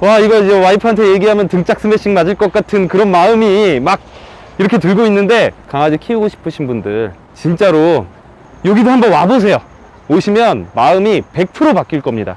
와 이거 이제 와이프한테 얘기하면 등짝 스매싱 맞을 것 같은 그런 마음이 막 이렇게 들고 있는데 강아지 키우고 싶으신 분들 진짜로 여기도 한번 와보세요. 오시면 마음이 100% 바뀔 겁니다.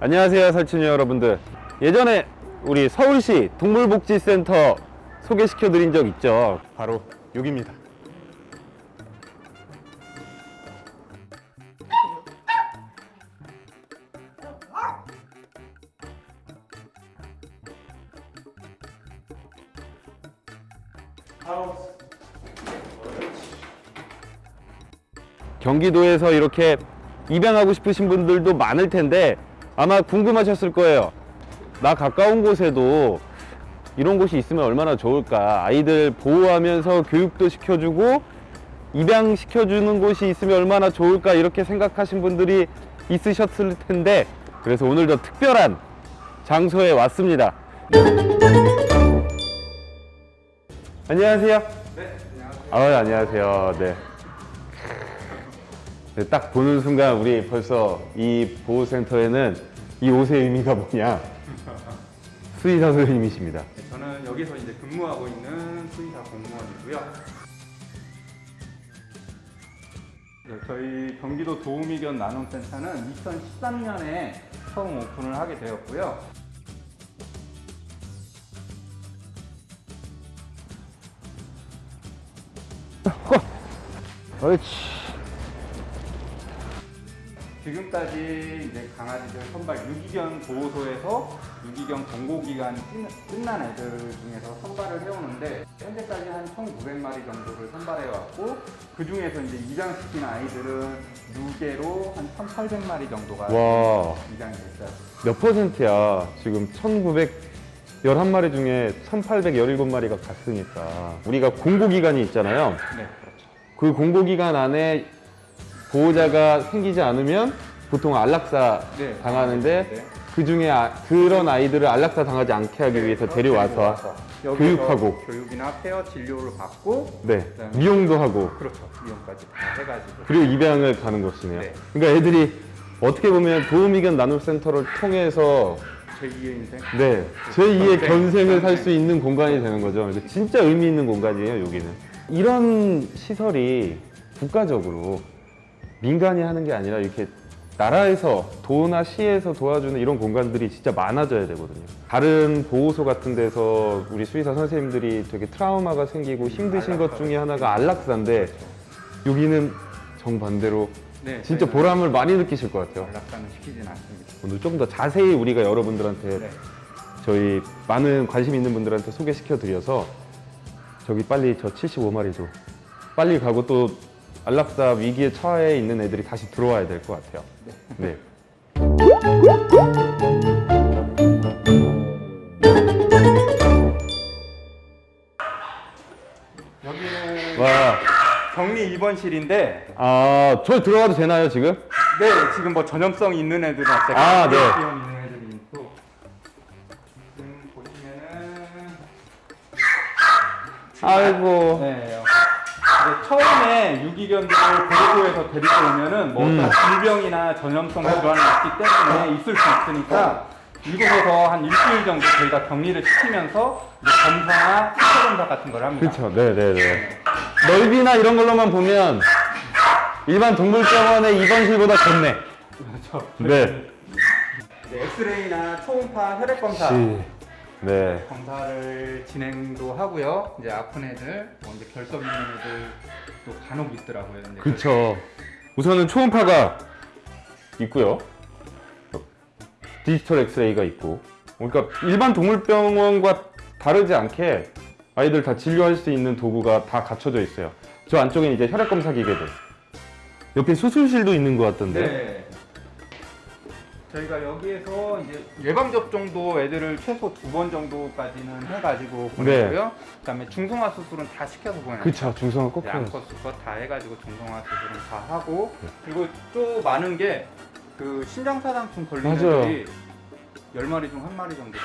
안녕하세요 설친이 여러분들. 예전에 우리 서울시 동물복지센터 소개시켜 드린 적 있죠? 바로 여기입니다 경기도에서 이렇게 입양하고 싶으신 분들도 많을 텐데 아마 궁금하셨을 거예요. 나 가까운 곳에도 이런 곳이 있으면 얼마나 좋을까. 아이들 보호하면서 교육도 시켜주고 입양시켜주는 곳이 있으면 얼마나 좋을까. 이렇게 생각하신 분들이 있으셨을 텐데 그래서 오늘도 특별한 장소에 왔습니다. 안녕하세요. 네, 안녕하세요. 아, 안녕하세요. 네. 네, 딱 보는 순간 우리 벌써 이 보호센터에는 이 옷의 의미가 뭐냐 수의사 선생님이십니다. 네, 저는 여기서 이제 근무하고 있는 수의사 공무원이고요. 네, 저희 경기도 도우미견 나눔센터는 2013년에 처음 오픈을 하게 되었고요. 옳지. 지금까지 이제 강아지들 선발 유기견 보호소에서 유기견 권고기간이 끝- 끝난 애들 중에서 선발을 해오는데 현재까지 한 1,900마리 정도를 선발해왔고 그 중에서 이제 입양시킨 아이들은 유계로 한 1,800마리 정도가 와, 입양이 됐어요. 몇 퍼센트야? 지금 1911마리 중에 1817마리가 갔으니까. 우리가 공고기간이 있잖아요. 네, 그 공고기간 안에 보호자가 생기지 않으면 보통 안락사 네. 당하는데 네. 그 중에 아- 그런 아이들을 안락사 당하지 않게 하기 위해서 데려와서 교육하고. 교육이나 페어 진료를 받고 네 미용도 하고 그렇죠. 미용까지 다 해가지고 그리고 입양을 가는 것이네요. 네. 그러니까 애들이 어떻게 보면 도우미견 나눔센터를 통해서 제2의 인생 네 제2의 견생. 견생을 살 견생. 수 있는 공간이 되는 거죠. 진짜 의미 있는 공간이에요, 여기는. 이런 시설이 국가적으로 민간이 하는 게 아니라 이렇게 나라에서 도나 시에서 도와주는 이런 공간들이 진짜 많아져야 되거든요. 다른 보호소 같은 데서 우리 수의사 선생님들이 되게 트라우마가 생기고 힘드신 것 중에 하나가 안락사인데 여기는 정반대로 네, 진짜 보람을 많이 느끼실 것 같아요. 연락사는 시키진 않습니다. 오늘 좀더 자세히 우리가 여러분들한테 네. 저희 많은 관심 있는 분들한테 소개시켜 드려서 저기 빨리 저 75마리도 빨리 가고 또 안락사 위기에 처해 있는 애들이 다시 들어와야 될 것 같아요. 네. 여기는 와, 격리 입원실인데 아, 저 들어가도 되나요 지금? 네 지금 뭐 전염성 있는 애들은. 아, 네. 아이고. 네. 이제 처음에 유기견들을 보호소에서 데리고 오면은 뭐 음. 어떤 질병이나 전염성 질환이 있기 때문에 있을 수 있으니까 이곳에서 한 일주일 정도 저희가 격리를 시키면서 검사나 신체 검사 같은 걸 합니다. 그렇죠. 네, 네, 네. 넓이나 이런 걸로만 보면 일반 동물병원의 입원실보다 좋네. 그렇죠. 네. 이제 엑스레이나 초음파 혈액 검사 시. 네. 검사를 진행도 하고요. 이제 아픈 애들, 뭐 이제 결석 있는 애들도 간혹 있더라고요. 이제 그렇죠. 우선은 초음파가 있고요. 디지털 엑스레이가 있고. 그러니까 일반 동물병원과 다르지 않게 아이들 다 진료할 수 있는 도구가 다 갖춰져 있어요. 저 안쪽에 이제 혈액 검사 기계들. 옆에 수술실도 있는 것 같던데. 네. 저희가 여기에서 이제 예방 접종도 애들을 최소 두 번 정도까지는 해가지고 보내고요. 그다음에 중성화 수술은 다 시켜서 보내요. 네. 그쵸. 중성화 꼭 해요. 양컷 수컷 다 해가지고 중성화 수술은 다 하고 네. 그리고 또 많은 게그 심장사상충 걸린 맞아요. 애들이 10마리 중 한 마리 정도가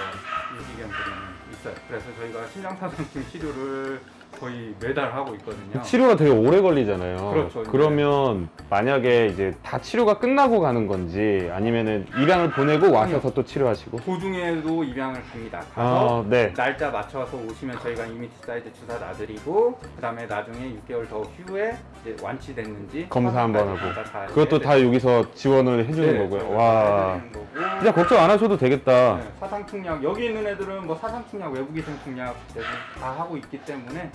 유기견들은 있어요. 그래서 저희가 심장사상충 치료를 거의 매달 하고 있거든요. 치료가 되게 오래 걸리잖아요. 그렇죠. 그러면 만약에 이제 다 치료가 끝나고 가는 건지 아니면은 입양을 보내고 와셔서 또 치료하시고. 도중에도 입양을 갑니다. 가서 아, 네. 날짜 맞춰서 오시면 저희가 이미티 사이즈 주사 놔드리고 그다음에 나중에 6개월 더 후에 완치됐는지 검사 한번 하고. 다 그것도 다 여기서 지원을 해주는 네, 거고요. 저희가 와. 거고. 진짜 걱정 안 하셔도 되겠다. 네, 사상충약 여기 있는 애들은 뭐 사상충약 외부기생 충약 대부분 다 하고 있기 때문에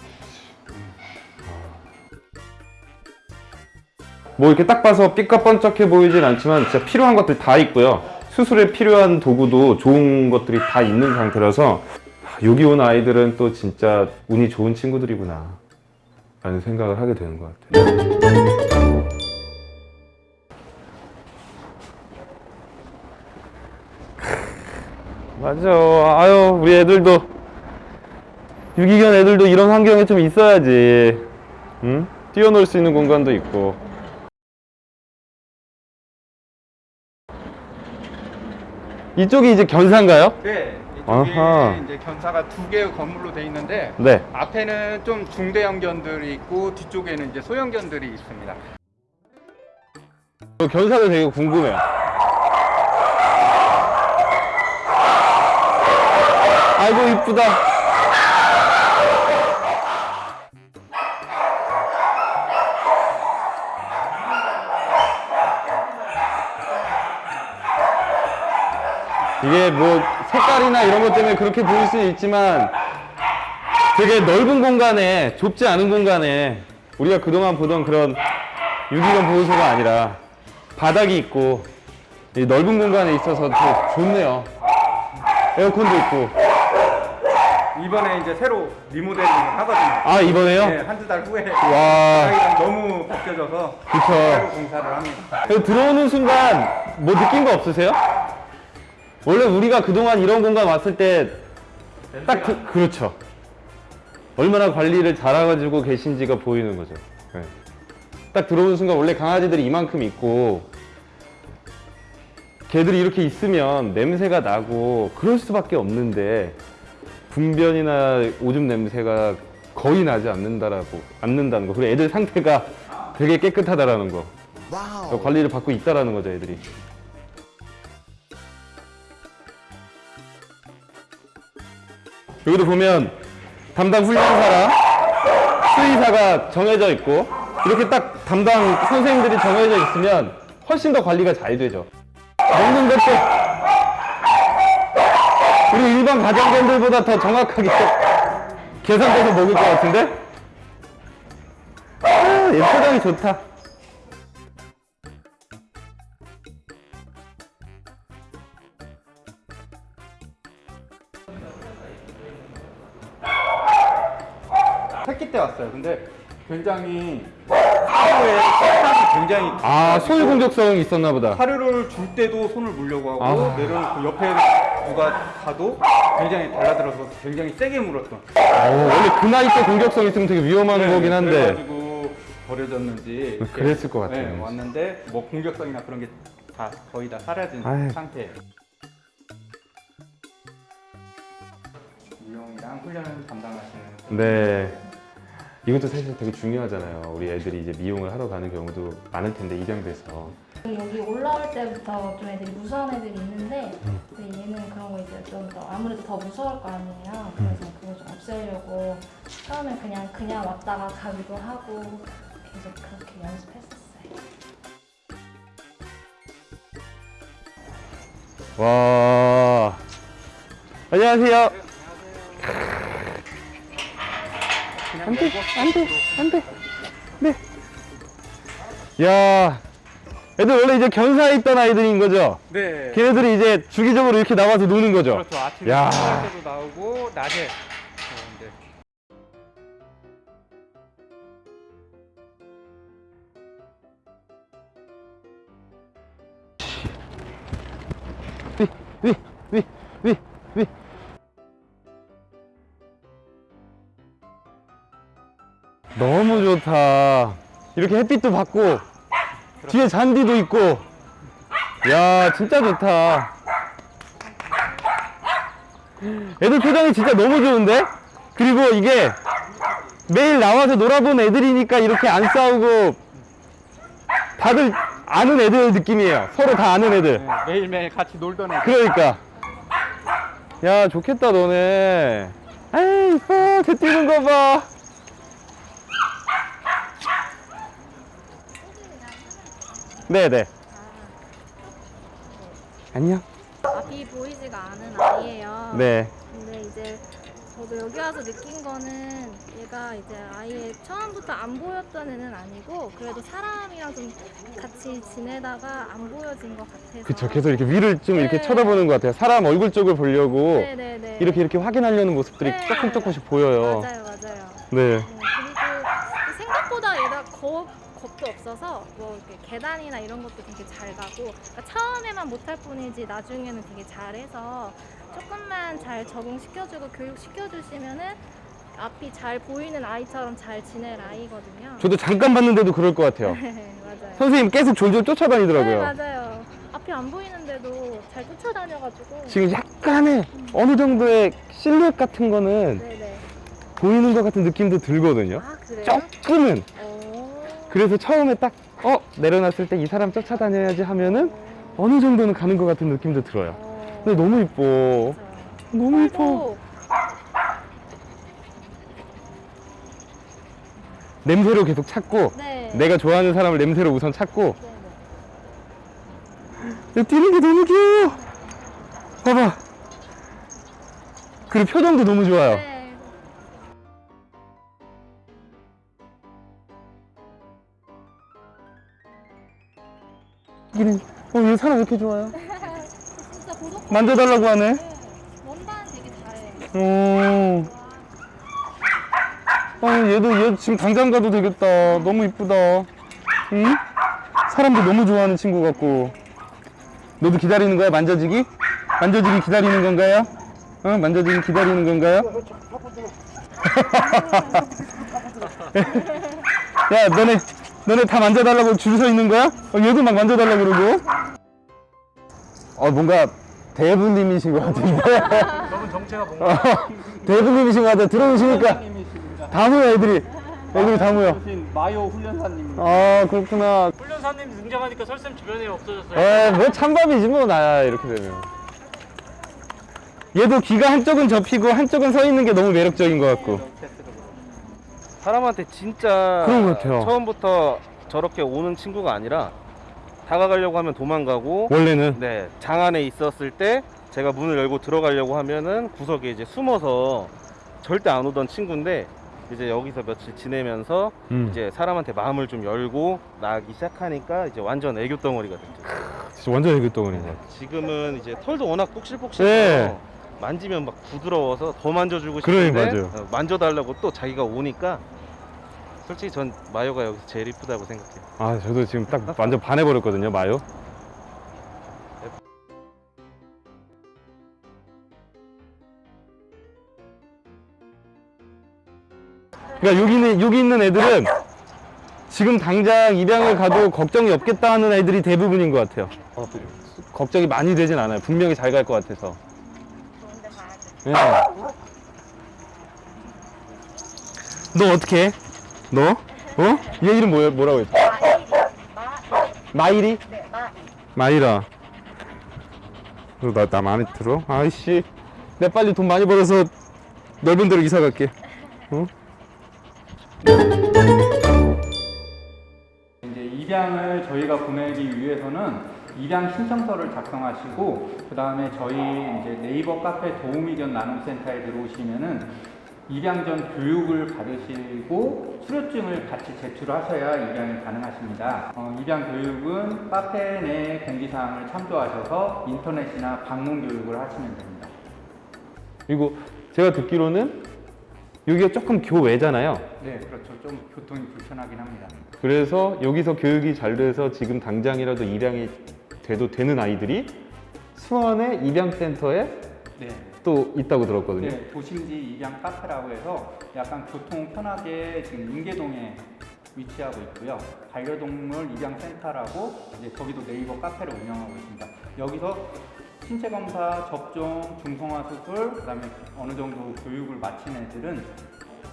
뭐 이렇게 딱 봐서 삐까뻔쩍해 보이진 않지만 진짜 필요한 것들 다 있고요. 수술에 필요한 도구도 좋은 것들이 다 있는 상태라서 하, 여기 온 아이들은 또 진짜 운이 좋은 친구들이구나 라는 생각을 하게 되는 것 같아요. 맞아. 아유, 우리 애들도 유기견 애들도 이런 환경에 좀 있어야지. 응? 뛰어놀 수 있는 공간도 있고. 이쪽이 이제 견사인가요? 네 아하. 이제 견사가 두 개의 건물로 돼 있는데 네. 앞에는 좀 중대형 견들이 있고 뒤쪽에는 이제 소형 견들이 있습니다. 저 견사도 되게 궁금해요. 아이고 이쁘다. 이게 뭐 색깔이나 이런 것 때문에 그렇게 보일 수 있지만 되게 넓은 공간에 좁지 않은 공간에 우리가 그동안 보던 그런 유기견 보호소가 아니라 바닥이 있고 이 넓은 공간에 있어서 더 좋네요. 에어컨도 있고. 이번에 이제 새로 리모델링을 하거든요. 아 이번에요? 네, 한두 달 후에 와. 너무 벗겨져서 그쵸. 새로 공사를 합니다. 들어오는 순간 뭐 느낀 거 없으세요? 원래 우리가 그동안 이런 공간 왔을 때 딱 그, 그렇죠. 얼마나 관리를 잘해가지고 계신지가 보이는 거죠. 네. 딱 들어오는 순간 원래 강아지들이 이만큼 있고 개들이 이렇게 있으면 냄새가 나고 그럴 수밖에 없는데 분변이나 오줌 냄새가 거의 나지 않는다라고 않는다는 거. 그리고 애들 상태가 되게 깨끗하다라는 거. 와우. 관리를 받고 있다라는 거죠, 애들이. 여기도 보면 담당 훈련사랑 수의사가 정해져 있고 이렇게 딱 담당 선생님들이 정해져 있으면 훨씬 더 관리가 잘 되죠. 먹는 것도 우리 일반 가정견들보다 더 정확하게 계산돼서 먹을 것 같은데? 아, 얘 표정이 좋다. 왔어요. 근데 굉장히 하루에 식탐이 굉장히 아, 소유 공격성이 있었나 보다. 사료를 줄 때도 손을 물려고 하고 아. 내려놓고 옆에 누가 가도 굉장히 달라들어서 굉장히 세게 물었던 어, 원래 그 나이 때 공격성 있으면 되게 위험한 거긴 한데. 네, 그래가지고 버려졌는지 그랬을 것 같아요. 네, 왔는데 뭐 공격성이나 그런 게 다 거의 다 사라진 아유. 상태예요. 미용이랑 훈련을 담당하시는 네. 이것도 사실 되게 중요하잖아요. 우리 애들이 이제 미용을 하러 가는 경우도 많을 텐데 입양돼서. 여기 올라올 때부터 좀 애들이 무서운 애들이 있는데 근데 얘는 그런 거 이제 좀 더 아무래도 더 무서울 거 아니에요. 그래서 그거 좀 없애려고 처음에 그냥 그냥 왔다가 가기도 하고 계속 그렇게 연습했었어요. 와. 안녕하세요. 안 돼, 열고 안 돼, 안 돼. 네. 야. 애들 원래 이제 견사에 있던 아이들인 거죠? 네. 걔네들이 이제 주기적으로 이렇게 나와서 노는 거죠? 그렇죠. 아침에 야. 때도 나오고 낮에 위, 위, 위. 너무 좋다. 이렇게 햇빛도 받고, 뒤에 잔디도 있고. 야, 진짜 좋다. 애들 표정이 진짜 너무 좋은데? 그리고 이게 매일 나와서 놀아본 애들이니까 이렇게 안 싸우고 다들 아는 애들 느낌이에요. 서로 다 아는 애들. 네, 매일매일 같이 놀던 애. 그러니까. 야, 좋겠다, 너네. 아이, 이뻐. 쟤 뛰는 거 봐. 네네. 안녕. 앞이 보이지가 않은 아이예요. 네. 근데 이제 저도 여기 와서 느낀 거는 얘가 이제 아예 처음부터 안 보였던 애는 아니고 그래도 사람이랑 좀 같이 지내다가 안 보여진 것 같아서 그쵸. 계속 이렇게 위를 좀 이렇게 네. 쳐다보는 것 같아요. 사람 얼굴 쪽을 보려고 네네네 이렇게 이렇게 확인하려는 모습들이 네. 조금 조금씩 보여요. 맞아요 맞아요 네. 네, 그리고 생각보다 얘가 겁, 겁도 없어서 뭐 계단이나 이런 것도 되게 잘 가고 그러니까 처음에만 못할 뿐이지 나중에는 되게 잘해서 조금만 잘 적응시켜주고 교육시켜주시면은 앞이 잘 보이는 아이처럼 잘 지낼 아이거든요. 저도 잠깐 봤는데도 그럴 것 같아요. 네, 맞아요. 선생님 계속 졸졸 쫓아다니더라고요. 네, 맞아요. 앞이 안 보이는데도 잘 쫓아다녀가지고. 지금 약간의 어느 정도의 실루엣 같은 거는 네네. 보이는 것 같은 느낌도 들거든요. 아 그래요? 조금은. 오. 그래서 처음에 딱, 어, 내려놨을 때 이 사람 쫓아다녀야지 하면은 어느 정도는 가는 것 같은 느낌도 들어요. 어. 근데 너무 이뻐. 너무 이뻐. 또 냄새로 계속 찾고, 네. 내가 좋아하는 사람을 냄새로 우선 찾고, 네네. 야, 뛰는 게 너무 귀여워. 봐봐. 그리고 표정도 너무 좋아요. 네. 이는, 어, 얘 사람 왜 이렇게 좋아요? 진짜 고독. 만져달라고 하네. 네. 원반 되게 잘해. 오. 아, 얘도, 얘 지금 당장 가도 되겠다. 너무 이쁘다. 응? 사람도 너무 좋아하는 친구 같고. 너도 기다리는 거야? 만져지기? 만져지기 기다리는 건가요? 어? 만져지기 기다리는 건가요? 야, 너네, 너네 다 만져달라고 줄 서 있는 거야? 어, 얘도 막 만져달라고 그러고. 어, 뭔가 대부님이신 것 같은데. 저분 정체가 뭔가 어, 대부님이신 것 같아. 들어오시니까. 다 모여, 애들이. 애들이 다 모여. 신 마요 훈련사님. 아, 그렇구나. 훈련사님 등장하니까 설쌤 주변에 없어졌어요. 에이, 뭐 찬밥이지 뭐, 나야, 이렇게 되면. 얘도 귀가 한쪽은 접히고 한쪽은 서 있는 게 너무 매력적인 것 같고. 사람한테 진짜 그런 것 같아요. 처음부터 저렇게 오는 친구가 아니라 다가가려고 하면 도망가고 원래는. 네, 장 안에 있었을 때 제가 문을 열고 들어가려고 하면은 구석에 이제 숨어서 절대 안 오던 친구인데 이제 여기서 며칠 지내면서 음, 이제 사람한테 마음을 좀 열고 나기 시작하니까 이제 완전 애교 덩어리가 됐죠. 진짜 완전 애교 덩어리인 것 같아. 지금은 이제 털도 워낙 폭실폭실해서 네. 만지면 막 부드러워서 더 만져주고 그래, 싶은데 맞아요. 어, 만져달라고 또 자기가 오니까 솔직히 전 마요가 여기서 제일 이쁘다고 생각해요. 아, 저도 지금 딱 완전 반해버렸거든요, 마요. 그러니까 여기 있는, 여기 있는 애들은 지금 당장 입양을 가도 걱정이 없겠다 하는 애들이 대부분인 것 같아요. 어, 걱정이 많이 되진 않아요. 분명히 잘 갈 것 같아서. 네. 너 어떻게 해? 너? 어? 얘 이름 뭐야, 뭐라고 했어? 마이리? 네, 마이라. 너 나, 나 마음에 들어? 아이씨. 내가 빨리 돈 많이 벌어서 넓은 데로 이사 갈게. 어? 이제 입양을 저희가 보내기 위해서는 입양 신청서를 작성하시고 그 다음에 저희 이제 네이버 카페 도우미견 나눔센터에 들어오시면은 입양 전 교육을 받으시고 수료증을 같이 제출하셔야 입양이 가능하십니다. 어, 입양 교육은 카페 내 공지사항을 참조하셔서 인터넷이나 방문 교육을 하시면 됩니다. 그리고 제가 듣기로는 여기가 조금 교외잖아요. 네, 그렇죠. 좀 교통이 불편하긴 합니다. 그래서 여기서 교육이 잘 돼서 지금 당장이라도 입양이 돼도 되는 아이들이 수원의 입양센터에 네. 또 있다고 들었거든요. 네, 도심지 입양 카페라고 해서 약간 교통 편하게 지금 인계동에 위치하고 있고요. 반려동물 입양 센터라고 이제 거기도 네이버 카페를 운영하고 있습니다. 여기서 신체 검사, 접종, 중성화 수술, 그다음에 어느 정도 교육을 마친 애들은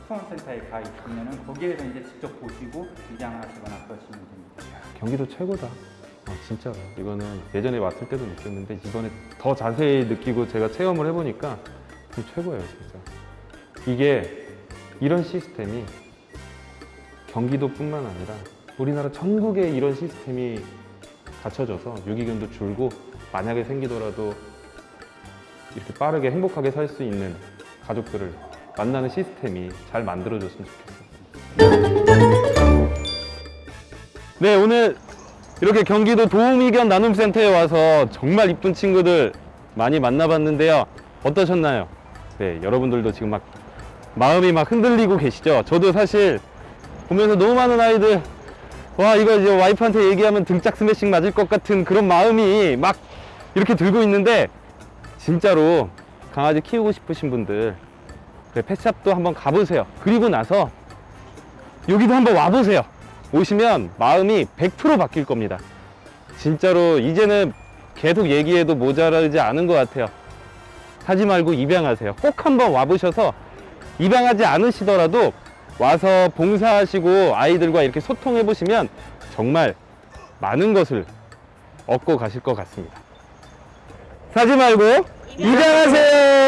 수원센터에 가 있으면은 거기에서 이제 직접 보시고 입양하시거나 그러시면 됩니다. 경기도 최고다. 아, 진짜로. 이거는 예전에 왔을 때도 느꼈는데 이번에 더 자세히 느끼고 제가 체험을 해보니까 좀 최고예요, 진짜. 이게 이런 시스템이 경기도뿐만 아니라 우리나라 전국에 이런 시스템이 갖춰져서 유기견도 줄고 만약에 생기더라도 이렇게 빠르게 행복하게 살 수 있는 가족들을 만나는 시스템이 잘 만들어졌으면 좋겠어요. 네, 오늘 이렇게 경기도 도우미견 나눔센터에 와서 정말 이쁜 친구들 많이 만나봤는데요. 어떠셨나요? 네, 여러분들도 지금 막 마음이 막 흔들리고 계시죠? 저도 사실 보면서 너무 많은 아이들 와 이거 이제 와이프한테 얘기하면 등짝 스매싱 맞을 것 같은 그런 마음이 막 이렇게 들고 있는데 진짜로 강아지 키우고 싶으신 분들 그래, 펫샵도 한번 가보세요. 그리고 나서 여기도 한번 와보세요. 오시면 마음이 100% 바뀔 겁니다. 진짜로 이제는 계속 얘기해도 모자라지 않은 것 같아요. 하지 말고 입양하세요. 꼭 한번 와보셔서 입양하지 않으시더라도 와서 봉사하시고 아이들과 이렇게 소통해 보시면 정말 많은 것을 얻고 가실 것 같습니다. 사지 말고 입양하세요.